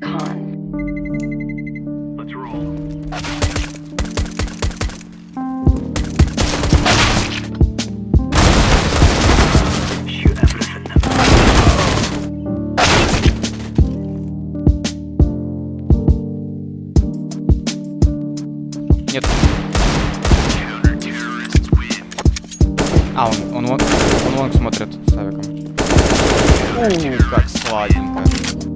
Con. Нет. А, он, он, вон- он вон смотрит с авиком. У, как сладенько.